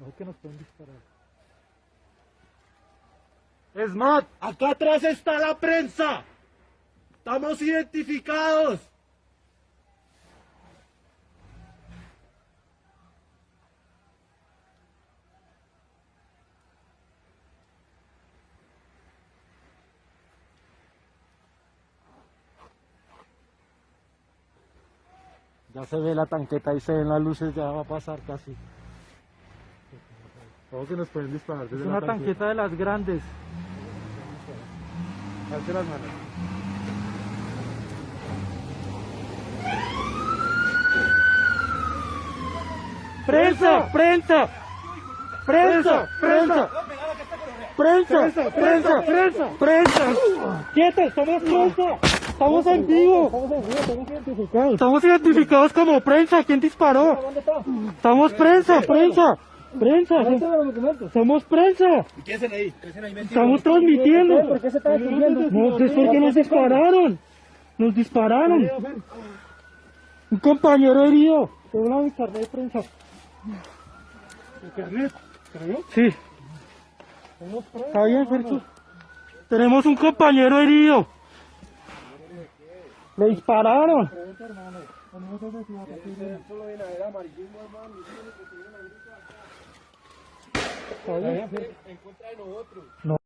No que nos pueden disparar. Esmat, acá atrás está la prensa. Estamos identificados. Ya se ve la tanqueta y se ven las luces, ya va a pasar casi. ¿Cómo que nos pueden disparar desde Es la una tanqueta de las grandes. Alce las manos. ¡Prensa! ¡Prensa! ¡Prensa! ¡Prensa! ¡Prensa! ¡Prensa! ¡Prensa! ¡Prensa! ¡Quietos! ¡Somos prensa! ¡Estamos en vivo! Estamos identificados como prensa. ¿Quién disparó? Estamos prensa, prensa. Prensa. Somos prensa. ¿Qué hacen ahí? ¿Qué hacen ahí Estamos transmitiendo. No, es porque nos dispararon. Nos dispararon. Un compañero herido. Tengo una carnet de prensa. ¿Carnet? Sí. Está bien, Fercho. Tenemos un compañero herido. Le dispararon. Encuentra de nosotros.